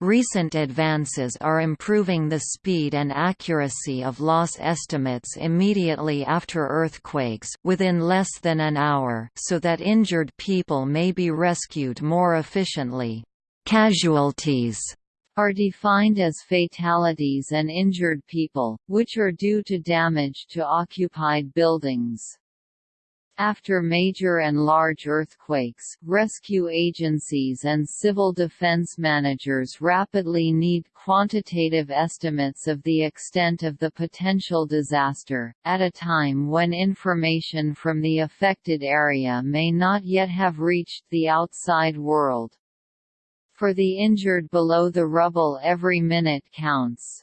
Recent advances are improving the speed and accuracy of loss estimates immediately after earthquakes within less than an hour so that injured people may be rescued more efficiently. Casualties are defined as fatalities and injured people, which are due to damage to occupied buildings. After major and large earthquakes, rescue agencies and civil defense managers rapidly need quantitative estimates of the extent of the potential disaster, at a time when information from the affected area may not yet have reached the outside world. For the injured below the rubble every minute counts.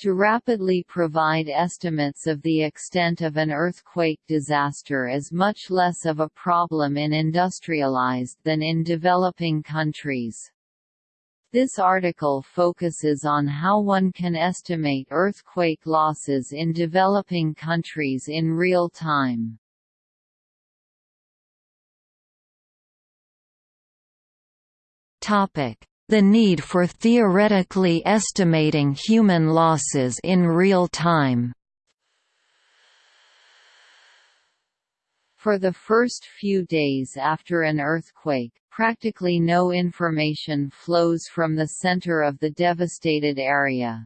To rapidly provide estimates of the extent of an earthquake disaster is much less of a problem in industrialized than in developing countries. This article focuses on how one can estimate earthquake losses in developing countries in real time. Topic: the need for theoretically estimating human losses in real time. For the first few days after an earthquake, practically no information flows from the center of the devastated area.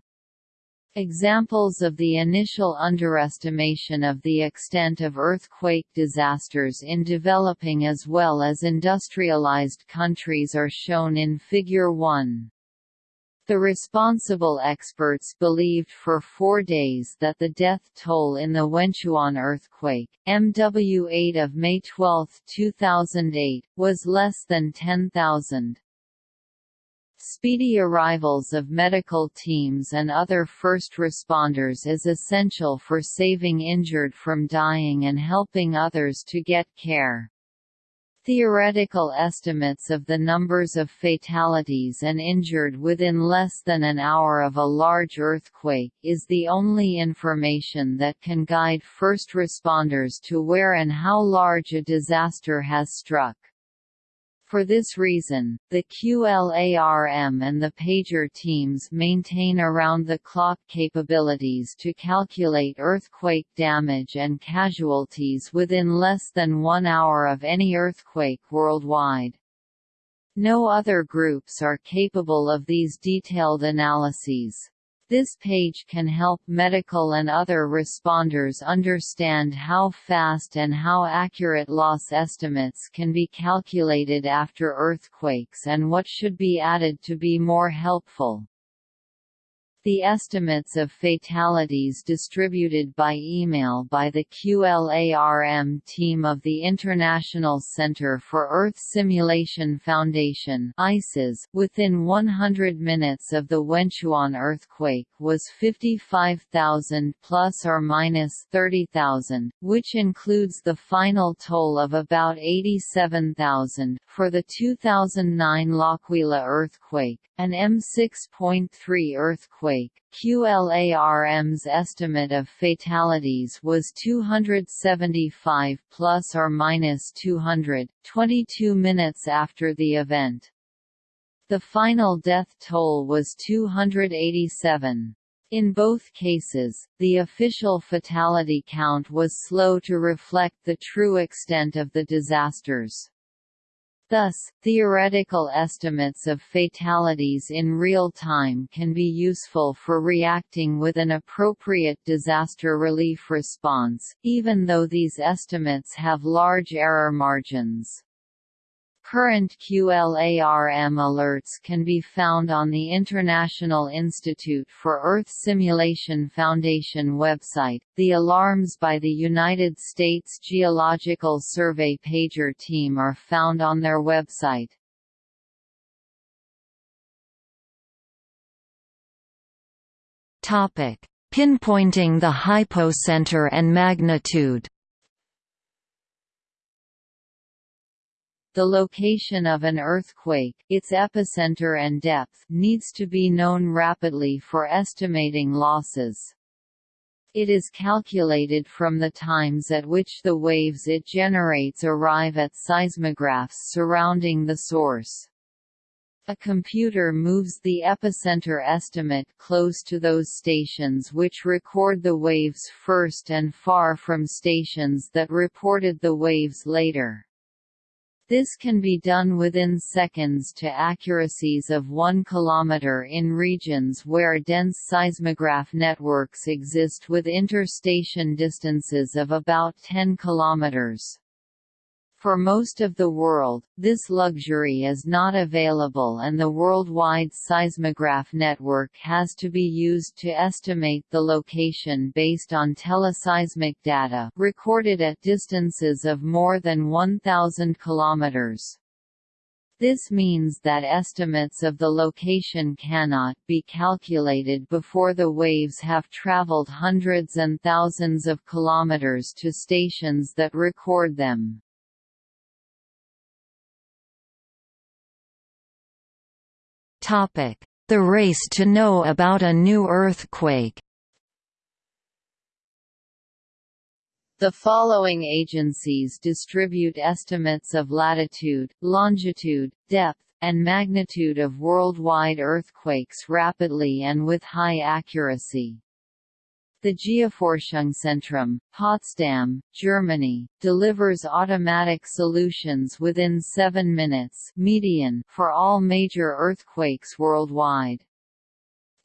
Examples of the initial underestimation of the extent of earthquake disasters in developing as well as industrialized countries are shown in Figure 1. The responsible experts believed for four days that the death toll in the Wenchuan earthquake, MW8 of May 12, 2008, was less than 10,000. Speedy arrivals of medical teams and other first responders is essential for saving injured from dying and helping others to get care. Theoretical estimates of the numbers of fatalities and injured within less than an hour of a large earthquake is the only information that can guide first responders to where and how large a disaster has struck. For this reason, the QLARM and the pager teams maintain around-the-clock capabilities to calculate earthquake damage and casualties within less than one hour of any earthquake worldwide. No other groups are capable of these detailed analyses. This page can help medical and other responders understand how fast and how accurate loss estimates can be calculated after earthquakes and what should be added to be more helpful. The estimates of fatalities distributed by email by the QLARM team of the International Center for Earth Simulation Foundation within 100 minutes of the Wenchuan earthquake was 55,000 plus or minus 30,000, which includes the final toll of about 87,000 for the 2009 L'Aquila earthquake, an M6.3 earthquake, QLARM's estimate of fatalities was 275 plus or minus 200, 22 minutes after the event. The final death toll was 287. In both cases, the official fatality count was slow to reflect the true extent of the disasters. Thus, theoretical estimates of fatalities in real time can be useful for reacting with an appropriate disaster relief response, even though these estimates have large error margins. Current QLARM alerts can be found on the International Institute for Earth Simulation Foundation website. The alarms by the United States Geological Survey pager team are found on their website. Topic: Pinpointing the hypocenter and magnitude. The location of an earthquake, its epicenter and depth, needs to be known rapidly for estimating losses. It is calculated from the times at which the waves it generates arrive at seismographs surrounding the source. A computer moves the epicenter estimate close to those stations which record the waves first and far from stations that reported the waves later. This can be done within seconds to accuracies of 1 km in regions where dense seismograph networks exist with interstation distances of about 10 kilometers. For most of the world, this luxury is not available and the worldwide seismograph network has to be used to estimate the location based on teleseismic data recorded at distances of more than 1,000 kilometers. This means that estimates of the location cannot be calculated before the waves have traveled hundreds and thousands of kilometers to stations that record them. The race to know about a new earthquake The following agencies distribute estimates of latitude, longitude, depth, and magnitude of worldwide earthquakes rapidly and with high accuracy. The Geoforschungszentrum, Potsdam, Germany, delivers automatic solutions within 7 minutes median for all major earthquakes worldwide.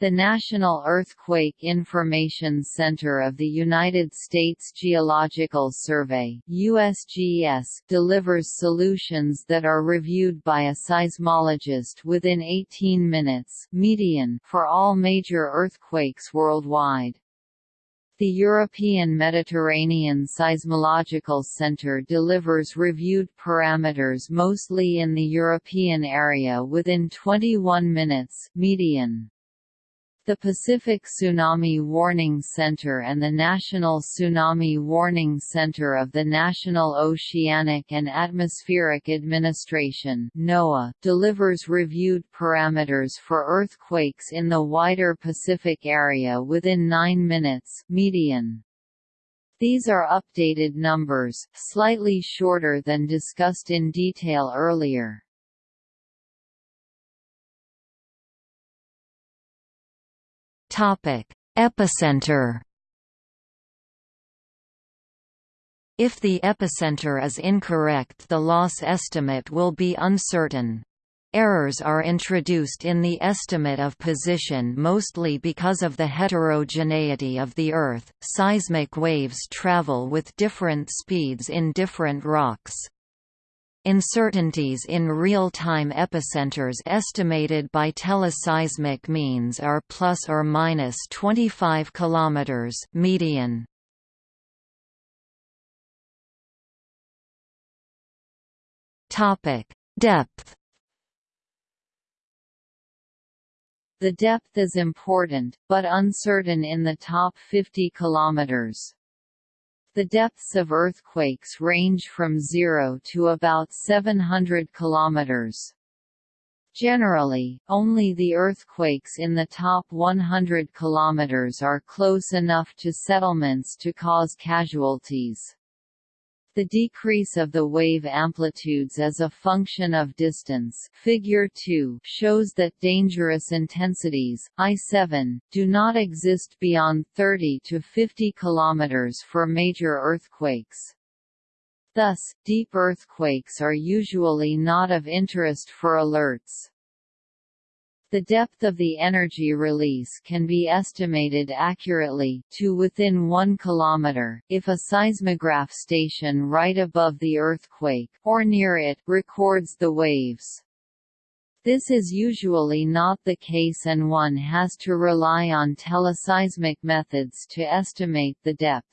The National Earthquake Information Center of the United States Geological Survey USGS delivers solutions that are reviewed by a seismologist within 18 minutes median for all major earthquakes worldwide. The European Mediterranean Seismological Centre delivers reviewed parameters mostly in the European area within 21 minutes median. The Pacific Tsunami Warning Center and the National Tsunami Warning Center of the National Oceanic and Atmospheric Administration NOAA, delivers reviewed parameters for earthquakes in the wider Pacific area within 9 minutes median. These are updated numbers, slightly shorter than discussed in detail earlier. Epicenter. If the epicenter is incorrect the loss estimate will be uncertain. Errors are introduced in the estimate of position mostly because of the heterogeneity of the Earth. Seismic waves travel with different speeds in different rocks. Uncertainties in real-time epicenters estimated by teleseismic means are plus or minus 25 km median. Topic: Depth. The depth is important, but uncertain in the top 50 kilometers. The depths of earthquakes range from 0 to about 700 kilometers. Generally, only the earthquakes in the top 100 kilometers are close enough to settlements to cause casualties. The decrease of the wave amplitudes as a function of distance figure 2 shows that dangerous intensities, I7, do not exist beyond 30 to 50 km for major earthquakes. Thus, deep earthquakes are usually not of interest for alerts. The depth of the energy release can be estimated accurately to within 1 km, if a seismograph station right above the earthquake, or near it, records the waves. This is usually not the case and one has to rely on teleseismic methods to estimate the depth.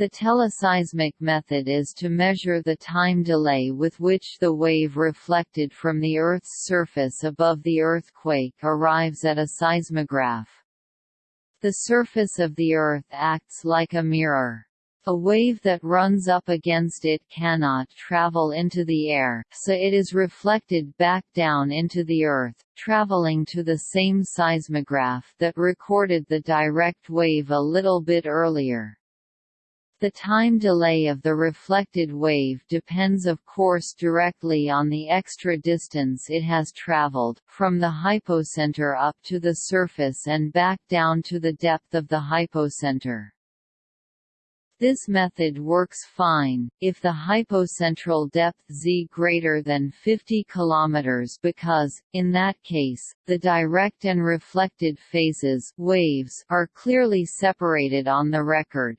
The teleseismic method is to measure the time delay with which the wave reflected from the Earth's surface above the earthquake arrives at a seismograph. The surface of the Earth acts like a mirror. A wave that runs up against it cannot travel into the air, so it is reflected back down into the Earth, traveling to the same seismograph that recorded the direct wave a little bit earlier. The time delay of the reflected wave depends of course directly on the extra distance it has traveled, from the hypocenter up to the surface and back down to the depth of the hypocenter. This method works fine, if the hypocentral depth z greater than 50 km because, in that case, the direct and reflected phases waves are clearly separated on the record.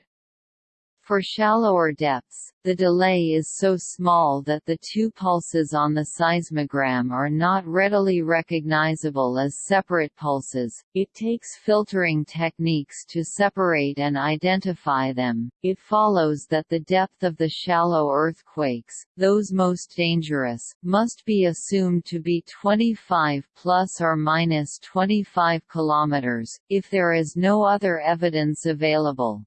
For shallower depths, the delay is so small that the two pulses on the seismogram are not readily recognizable as separate pulses. It takes filtering techniques to separate and identify them. It follows that the depth of the shallow earthquakes, those most dangerous, must be assumed to be 25 plus or minus 25 kilometers if there is no other evidence available.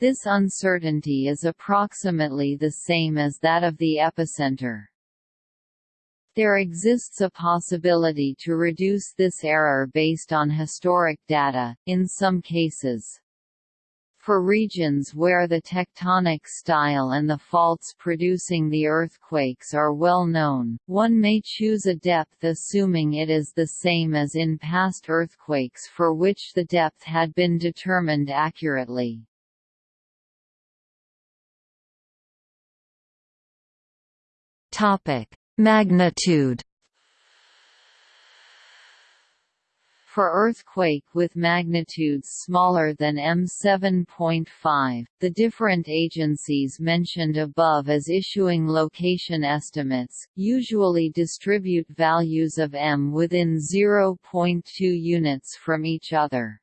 This uncertainty is approximately the same as that of the epicenter. There exists a possibility to reduce this error based on historic data, in some cases. For regions where the tectonic style and the faults producing the earthquakes are well known, one may choose a depth assuming it is the same as in past earthquakes for which the depth had been determined accurately. Topic: Magnitude. For earthquake with magnitudes smaller than M7.5, the different agencies mentioned above as issuing location estimates, usually distribute values of M within 0.2 units from each other.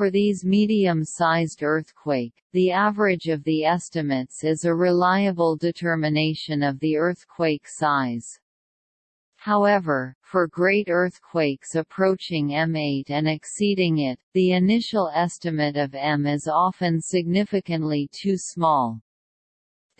For these medium-sized earthquake, the average of the estimates is a reliable determination of the earthquake size. However, for great earthquakes approaching M8 and exceeding it, the initial estimate of M is often significantly too small.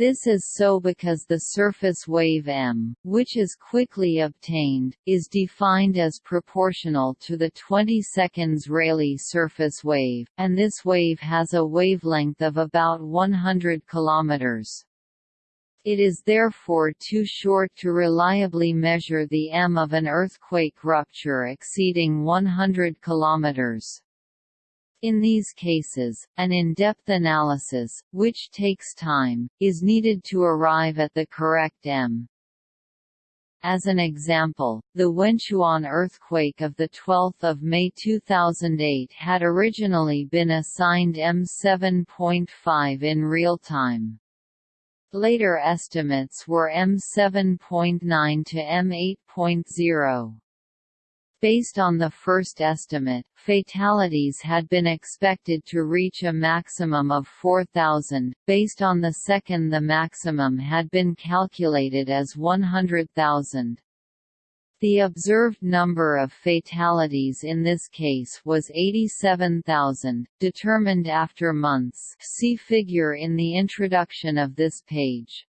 This is so because the surface wave m, which is quickly obtained, is defined as proportional to the 20 seconds Rayleigh surface wave, and this wave has a wavelength of about 100 km. It is therefore too short to reliably measure the m of an earthquake rupture exceeding 100 km. In these cases, an in-depth analysis, which takes time, is needed to arrive at the correct M. As an example, the Wenchuan earthquake of 12 May 2008 had originally been assigned M7.5 in real time. Later estimates were M7.9 to M8.0. Based on the first estimate, fatalities had been expected to reach a maximum of 4,000, based on the second the maximum had been calculated as 100,000. The observed number of fatalities in this case was 87,000, determined after months see figure in the introduction of this page.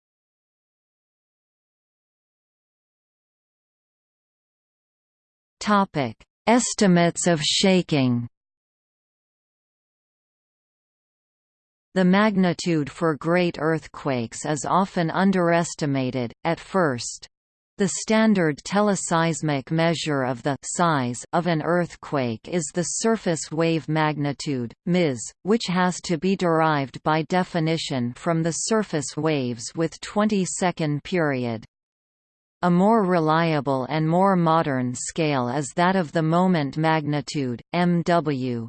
Topic: Estimates of shaking. The magnitude for great earthquakes is often underestimated, at first. The standard teleseismic measure of the size of an earthquake is the surface wave magnitude, MIS, which has to be derived by definition from the surface waves with 20-second period. A more reliable and more modern scale is that of the moment magnitude, MW.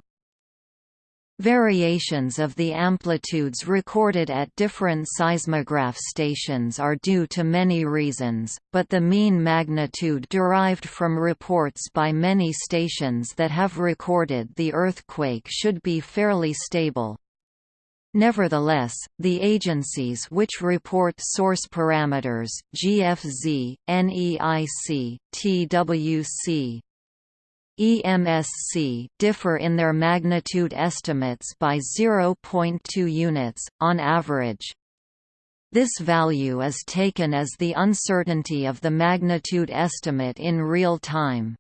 Variations of the amplitudes recorded at different seismograph stations are due to many reasons, but the mean magnitude derived from reports by many stations that have recorded the earthquake should be fairly stable. Nevertheless, the agencies which report source parameters GFZ, NEIC, TWC, EMSC differ in their magnitude estimates by 0.2 units, on average. This value is taken as the uncertainty of the magnitude estimate in real time.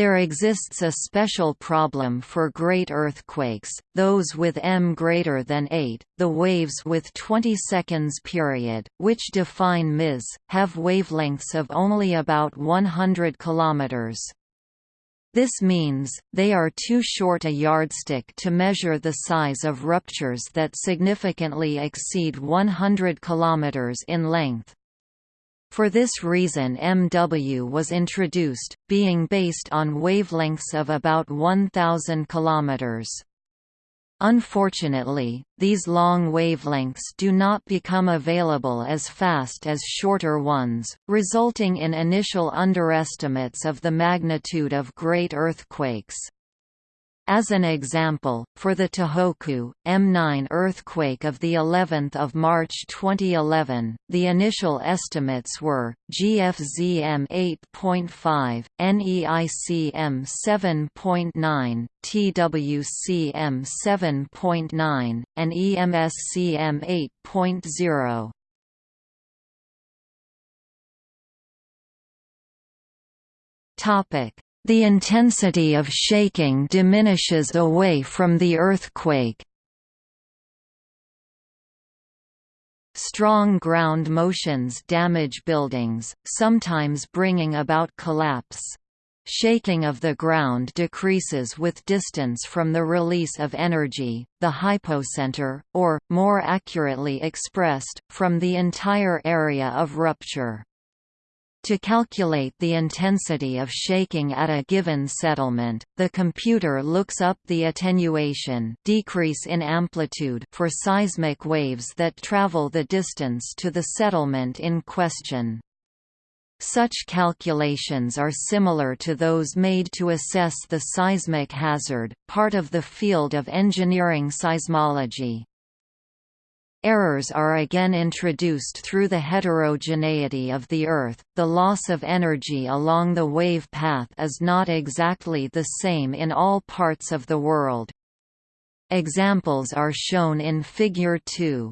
There exists a special problem for great earthquakes, those with m greater than 8, the waves with 20 seconds period, which define Ms, have wavelengths of only about 100 km. This means, they are too short a yardstick to measure the size of ruptures that significantly exceed 100 km in length. For this reason MW was introduced, being based on wavelengths of about 1000 km. Unfortunately, these long wavelengths do not become available as fast as shorter ones, resulting in initial underestimates of the magnitude of great earthquakes. As an example, for the Tohoku M9 earthquake of the 11th of March 2011, the initial estimates were GFZM 8.5, NEICM 7.9, TWCM 7.9, and EMSCM 8.0. Topic the intensity of shaking diminishes away from the earthquake. Strong ground motions damage buildings, sometimes bringing about collapse. Shaking of the ground decreases with distance from the release of energy, the hypocenter, or, more accurately expressed, from the entire area of rupture. To calculate the intensity of shaking at a given settlement, the computer looks up the attenuation decrease in amplitude for seismic waves that travel the distance to the settlement in question. Such calculations are similar to those made to assess the seismic hazard, part of the field of engineering seismology. Errors are again introduced through the heterogeneity of the Earth, the loss of energy along the wave path is not exactly the same in all parts of the world. Examples are shown in Figure 2.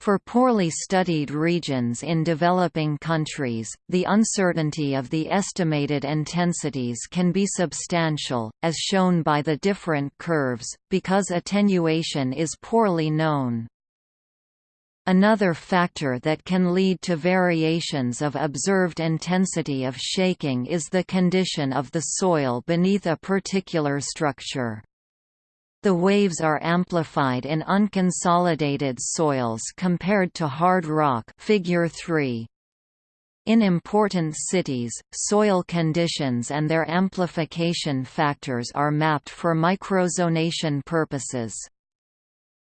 For poorly studied regions in developing countries, the uncertainty of the estimated intensities can be substantial, as shown by the different curves, because attenuation is poorly known. Another factor that can lead to variations of observed intensity of shaking is the condition of the soil beneath a particular structure. The waves are amplified in unconsolidated soils compared to hard rock figure 3. In important cities, soil conditions and their amplification factors are mapped for microzonation purposes.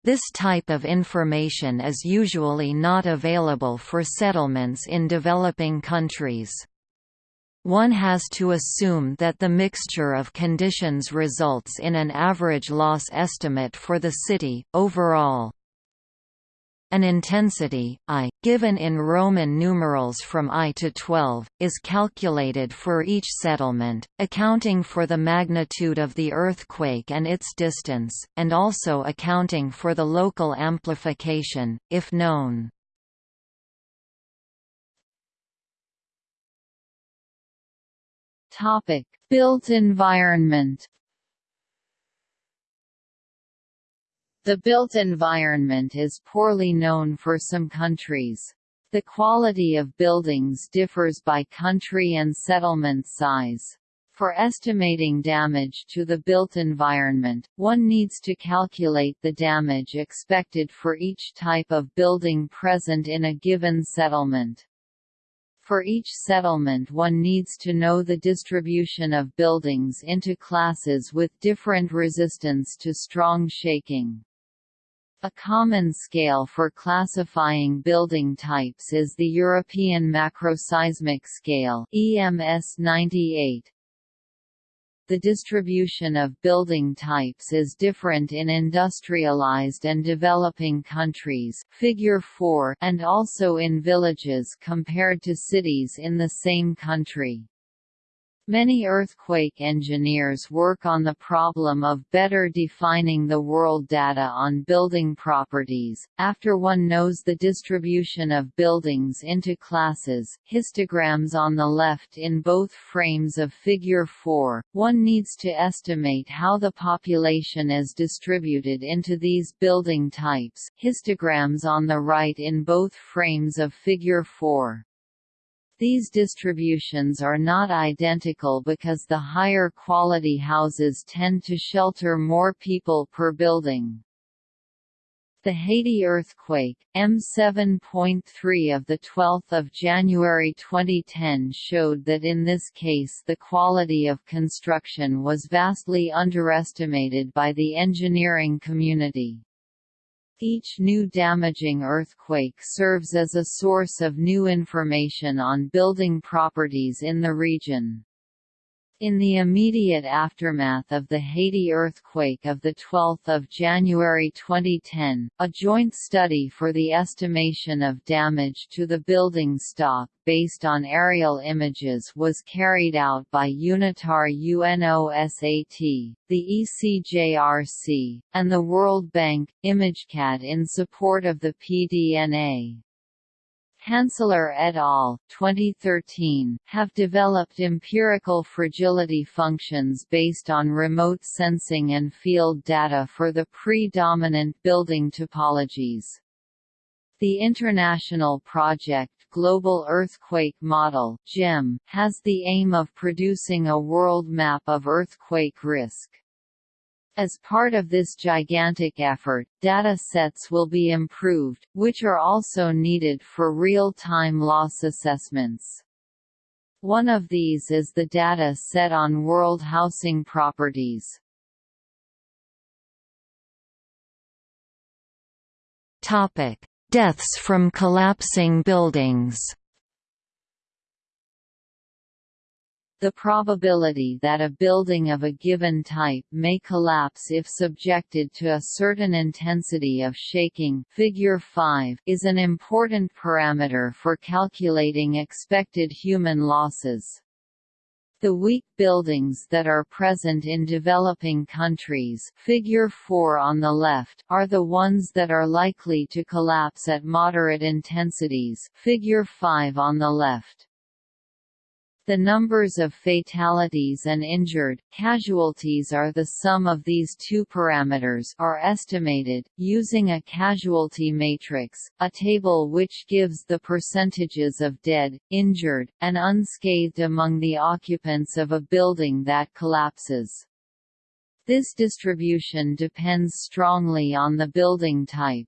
This type of information is usually not available for settlements in developing countries. One has to assume that the mixture of conditions results in an average loss estimate for the city, overall. An intensity, I, given in Roman numerals from I to 12, is calculated for each settlement, accounting for the magnitude of the earthquake and its distance, and also accounting for the local amplification, if known. Built environment The built environment is poorly known for some countries. The quality of buildings differs by country and settlement size. For estimating damage to the built environment, one needs to calculate the damage expected for each type of building present in a given settlement. For each settlement one needs to know the distribution of buildings into classes with different resistance to strong shaking. A common scale for classifying building types is the European Macroseismic Scale EMS 98. The distribution of building types is different in industrialized and developing countries figure 4 and also in villages compared to cities in the same country. Many earthquake engineers work on the problem of better defining the world data on building properties. After one knows the distribution of buildings into classes, histograms on the left in both frames of Figure 4, one needs to estimate how the population is distributed into these building types. Histograms on the right in both frames of Figure 4. These distributions are not identical because the higher quality houses tend to shelter more people per building. The Haiti earthquake, M7.3 of 12 January 2010 showed that in this case the quality of construction was vastly underestimated by the engineering community. Each new damaging earthquake serves as a source of new information on building properties in the region. In the immediate aftermath of the Haiti earthquake of 12 January 2010, a joint study for the estimation of damage to the building stock based on aerial images was carried out by UNITAR UNOSAT, the ECJRC, and the World Bank, ImageCat in support of the PDNA. Hancilar et al. 2013 have developed empirical fragility functions based on remote sensing and field data for the predominant building topologies. The international project Global Earthquake Model GEM, has the aim of producing a world map of earthquake risk. As part of this gigantic effort, data sets will be improved, which are also needed for real-time loss assessments. One of these is the data set on world housing properties. Topic: Deaths from collapsing buildings. The probability that a building of a given type may collapse if subjected to a certain intensity of shaking figure 5 is an important parameter for calculating expected human losses. The weak buildings that are present in developing countries figure 4 on the left are the ones that are likely to collapse at moderate intensities figure 5 on the left. The numbers of fatalities and injured, casualties are the sum of these two parameters are estimated, using a casualty matrix, a table which gives the percentages of dead, injured, and unscathed among the occupants of a building that collapses. This distribution depends strongly on the building type.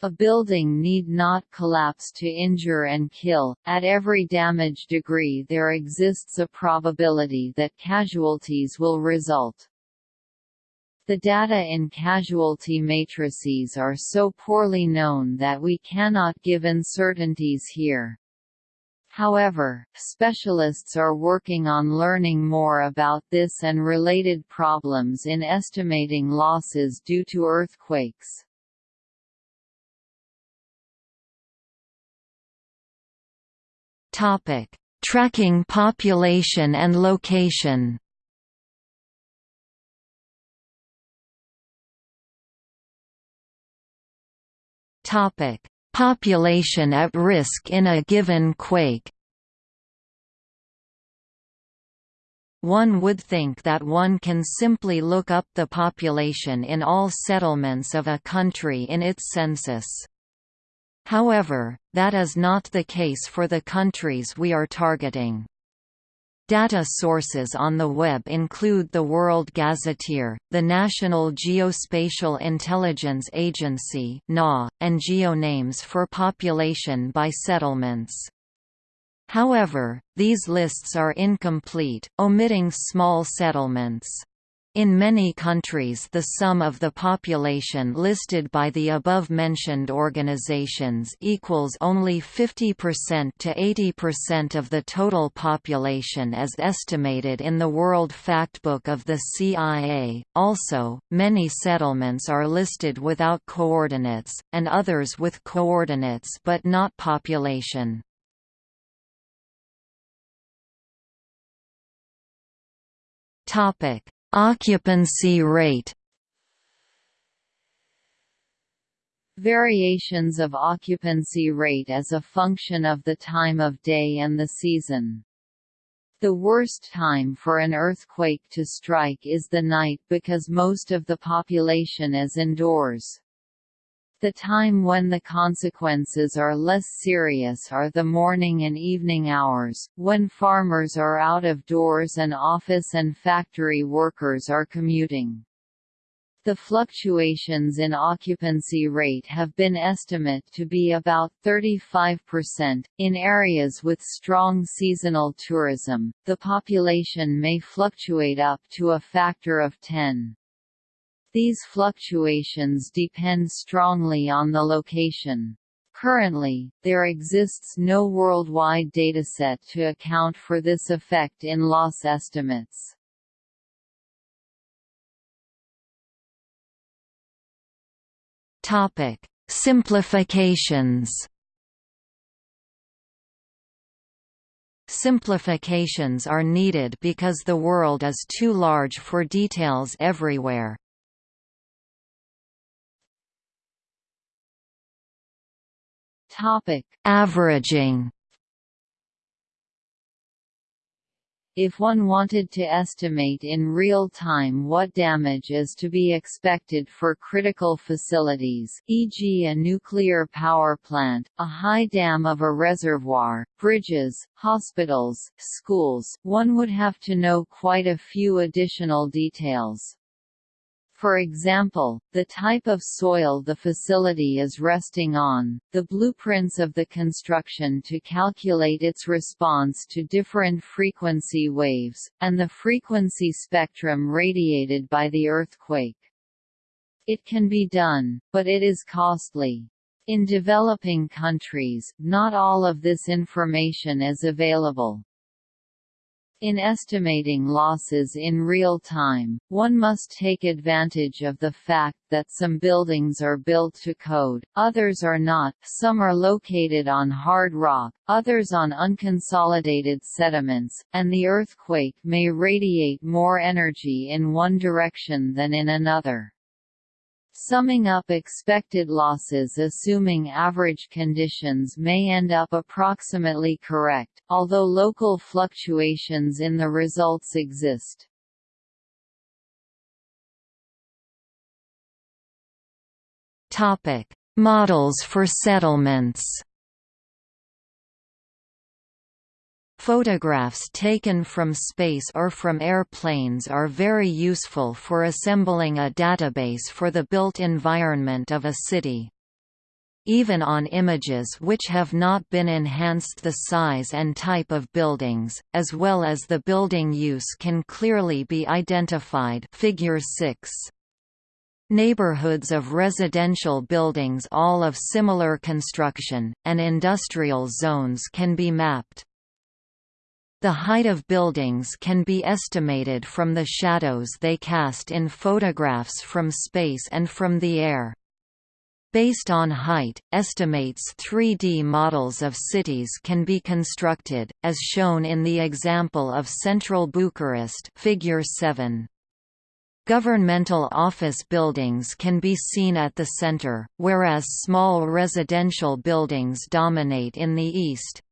A building need not collapse to injure and kill. At every damage degree there exists a probability that casualties will result. The data in casualty matrices are so poorly known that we cannot give uncertainties here. However, specialists are working on learning more about this and related problems in estimating losses due to earthquakes. Topic: Tracking population and location. Topic: Population at risk in a given quake. One would think that one can simply look up the population in all settlements of a country in its census. However, that is not the case for the countries we are targeting. Data sources on the web include the World Gazetteer, the National Geospatial Intelligence Agency and GeoNames for population by settlements. However, these lists are incomplete, omitting small settlements. In many countries the sum of the population listed by the above-mentioned organizations equals only 50% to 80% of the total population as estimated in the World Factbook of the CIA. Also, many settlements are listed without coordinates, and others with coordinates but not population. Topic: Occupancy rate. Variations of occupancy rate as a function of the time of day and the season. The worst time for an earthquake to strike is the night because most of the population is indoors. The time when the consequences are less serious are the morning and evening hours, when farmers are out of doors and office and factory workers are commuting. The fluctuations in occupancy rate have been estimate to be about 35%. In areas with strong seasonal tourism, the population may fluctuate up to a factor of 10. These fluctuations depend strongly on the location. Currently, there exists no worldwide dataset to account for this effect in loss estimates. Topic: Simplifications. Simplifications are needed because the world is too large for details everywhere. Topic: Averaging. If one wanted to estimate in real time what damage is to be expected for critical facilities e.g. a nuclear power plant, a high dam of a reservoir, bridges, hospitals, schools, one would have to know quite a few additional details. For example, the type of soil the facility is resting on, the blueprints of the construction to calculate its response to different frequency waves, and the frequency spectrum radiated by the earthquake. It can be done, but it is costly. In developing countries, not all of this information is available. In estimating losses in real time, one must take advantage of the fact that some buildings are built to code, others are not, some are located on hard rock, others on unconsolidated sediments, and the earthquake may radiate more energy in one direction than in another. Summing up expected losses assuming average conditions may end up approximately correct, although local fluctuations in the results exist. Models for settlements. Photographs taken from space or from airplanes are very useful for assembling a database for the built environment of a city. Even on images which have not been enhanced the size and type of buildings, as well as the building use can clearly be identified figure 6. Neighborhoods of residential buildings all of similar construction, and industrial zones can be mapped. The height of buildings can be estimated from the shadows they cast in photographs from space and from the air. Based on height, estimates 3D models of cities can be constructed, as shown in the example of central Bucharest figure 7. Governmental office buildings can be seen at the center, whereas small residential buildings dominate in the east.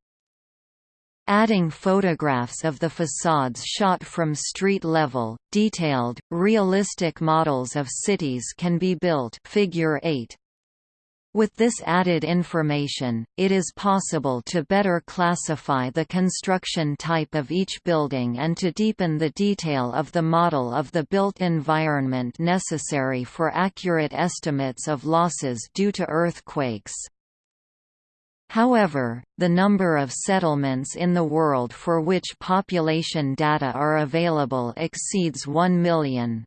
Adding photographs of the facades shot from street level, detailed, realistic models of cities can be built figure 8. With this added information, it is possible to better classify the construction type of each building and to deepen the detail of the model of the built environment necessary for accurate estimates of losses due to earthquakes. However, the number of settlements in the world for which population data are available exceeds 1 million.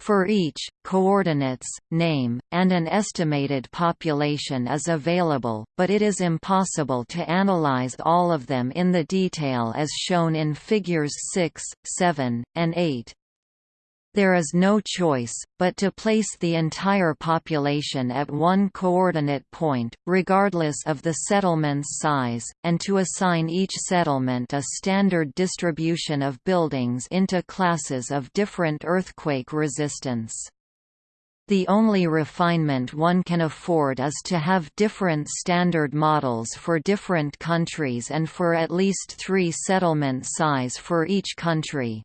For each, coordinates, name, and an estimated population is available, but it is impossible to analyze all of them in the detail as shown in Figures 6, 7, and 8. There is no choice, but to place the entire population at one coordinate point, regardless of the settlement's size, and to assign each settlement a standard distribution of buildings into classes of different earthquake resistance. The only refinement one can afford is to have different standard models for different countries and for at least three settlement size for each country.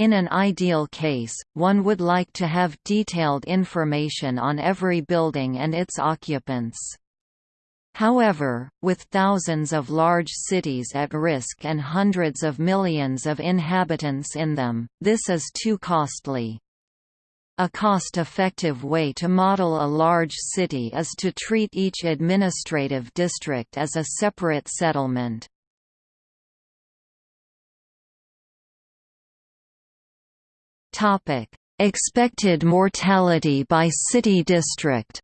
In an ideal case, one would like to have detailed information on every building and its occupants. However, with thousands of large cities at risk and hundreds of millions of inhabitants in them, this is too costly. A cost-effective way to model a large city is to treat each administrative district as a separate settlement. Topic: Expected mortality by city district.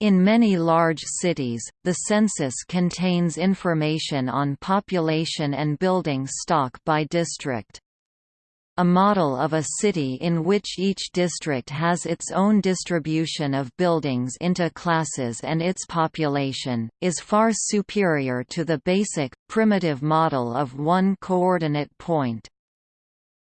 In many large cities, the census contains information on population and building stock by district. A model of a city in which each district has its own distribution of buildings into classes and its population, is far superior to the basic, primitive model of one coordinate point.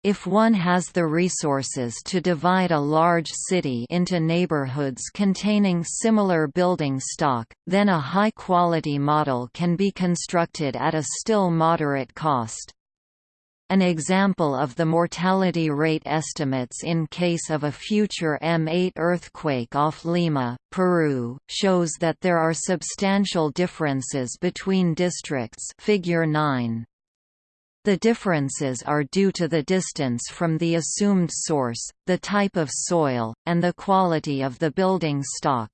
If one has the resources to divide a large city into neighborhoods containing similar building stock, then a high-quality model can be constructed at a still moderate cost. An example of the mortality rate estimates in case of a future M8 earthquake off Lima, Peru, shows that there are substantial differences between districts figure 9. The differences are due to the distance from the assumed source, the type of soil, and the quality of the building stock.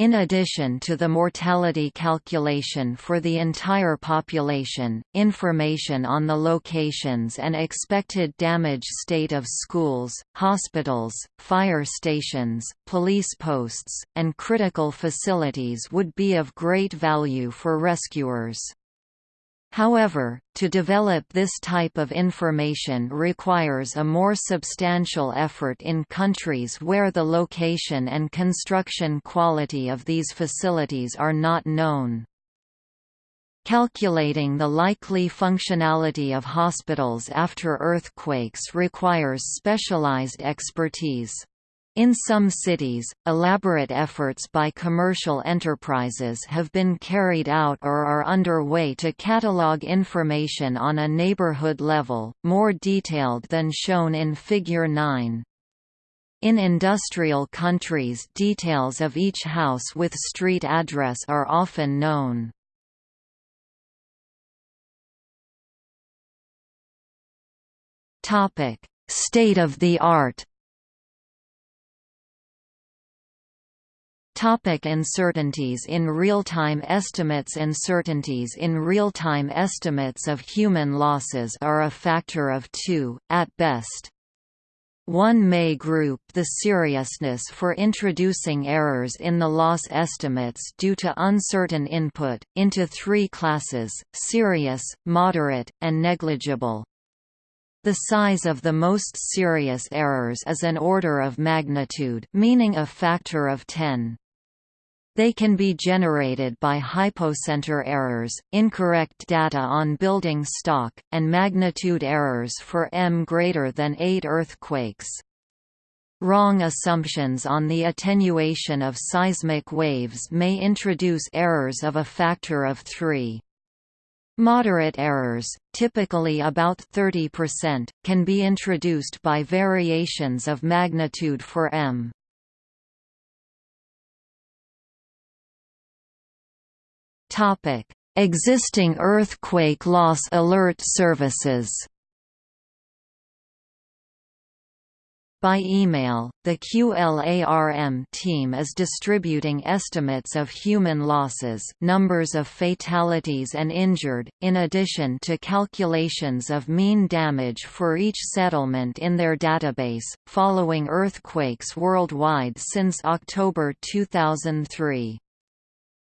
In addition to the mortality calculation for the entire population, information on the locations and expected damage state of schools, hospitals, fire stations, police posts, and critical facilities would be of great value for rescuers. However, to develop this type of information requires a more substantial effort in countries where the location and construction quality of these facilities are not known. Calculating the likely functionality of hospitals after earthquakes requires specialized expertise. In some cities, elaborate efforts by commercial enterprises have been carried out or are underway to catalog information on a neighborhood level, more detailed than shown in Figure 9. In industrial countries details of each house with street address are often known. State of the art Topic uncertainties in real-time estimates Uncertainties in real-time estimates of human losses are a factor of two, at best. One may group the seriousness for introducing errors in the loss estimates due to uncertain input, into three classes, serious, moderate, and negligible. The size of the most serious errors is an order of magnitude meaning a factor of 10. They can be generated by hypocenter errors, incorrect data on building stock, and magnitude errors for m greater than 8 earthquakes. Wrong assumptions on the attenuation of seismic waves may introduce errors of a factor of 3. Moderate errors, typically about 30%, can be introduced by variations of magnitude for m. Topic: Existing earthquake loss alert services. By email, the QLARM team is distributing estimates of human losses numbers of fatalities and injured, in addition to calculations of mean damage for each settlement in their database, following earthquakes worldwide since October 2003.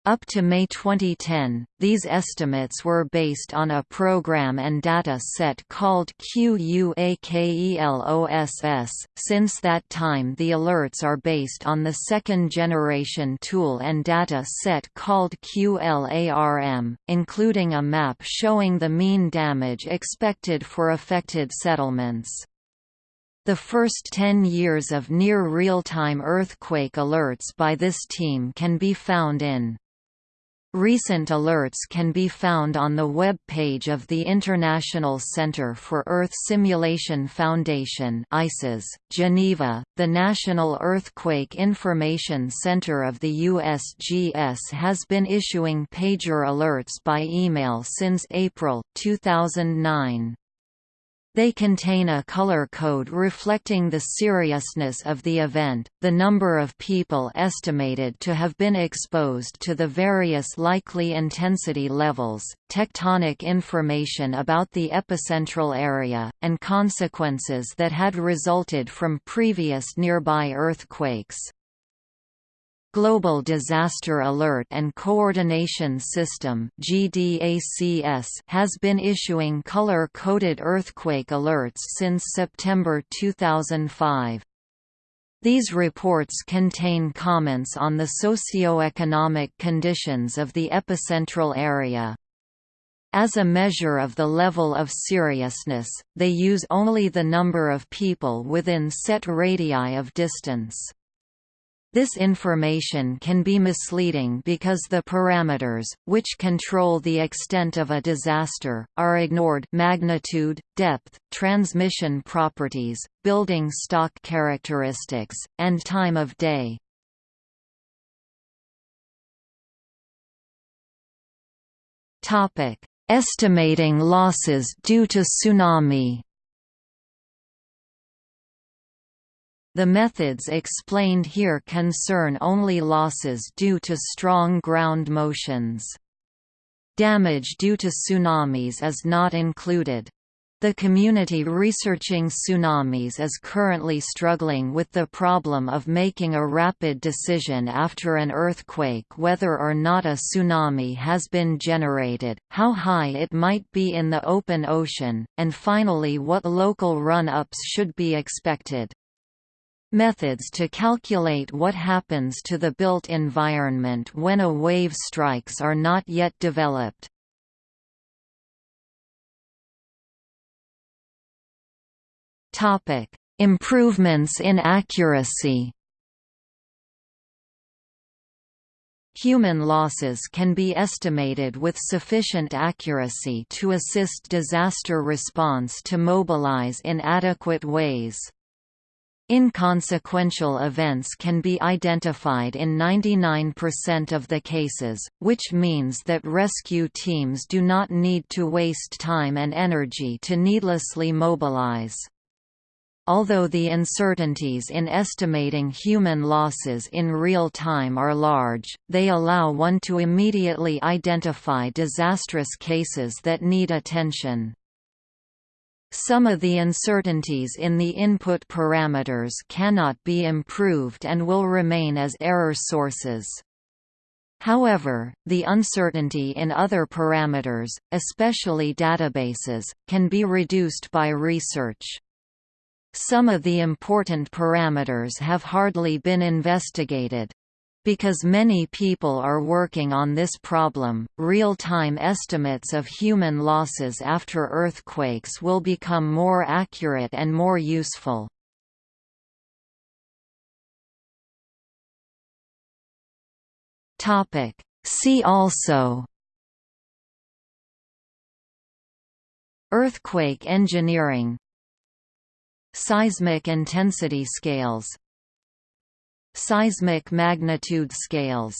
Up to May 2010, these estimates were based on a program and data set called QUAKELOSS. Since that time, the alerts are based on the second generation tool and data set called QLARM, including a map showing the mean damage expected for affected settlements. The first 10 years of near real-time earthquake alerts by this team can be found in Recent alerts can be found on the web page of the International Center for Earth Simulation Foundation ICES, Geneva. The National Earthquake Information Center of the USGS has been issuing pager alerts by email since April 2009. They contain a color code reflecting the seriousness of the event, the number of people estimated to have been exposed to the various likely intensity levels, tectonic information about the epicentral area, and consequences that had resulted from previous nearby earthquakes. Global Disaster Alert and Coordination System has been issuing color-coded earthquake alerts since September 2005. These reports contain comments on the socio-economic conditions of the epicentral area. As a measure of the level of seriousness, they use only the number of people within set radii of distance. This information can be misleading because the parameters, which control the extent of a disaster, are ignored magnitude, depth, transmission properties, building stock characteristics, and time of day. Estimating losses due to tsunami The methods explained here concern only losses due to strong ground motions. Damage due to tsunamis is not included. The community researching tsunamis is currently struggling with the problem of making a rapid decision after an earthquake whether or not a tsunami has been generated, how high it might be in the open ocean, and finally what local run-ups should be expected. Methods to calculate what happens to the built environment when a wave strikes are not yet developed. Improvements in accuracy. Human losses can be estimated with sufficient accuracy to assist disaster response to mobilize in adequate ways. Inconsequential events can be identified in 99% of the cases, which means that rescue teams do not need to waste time and energy to needlessly mobilize. Although the uncertainties in estimating human losses in real time are large, they allow one to immediately identify disastrous cases that need attention. Some of the uncertainties in the input parameters cannot be improved and will remain as error sources. However, the uncertainty in other parameters, especially databases, can be reduced by research. Some of the important parameters have hardly been investigated. Because many people are working on this problem, real-time estimates of human losses after earthquakes will become more accurate and more useful. See also Earthquake engineering Seismic intensity scales Seismic magnitude scales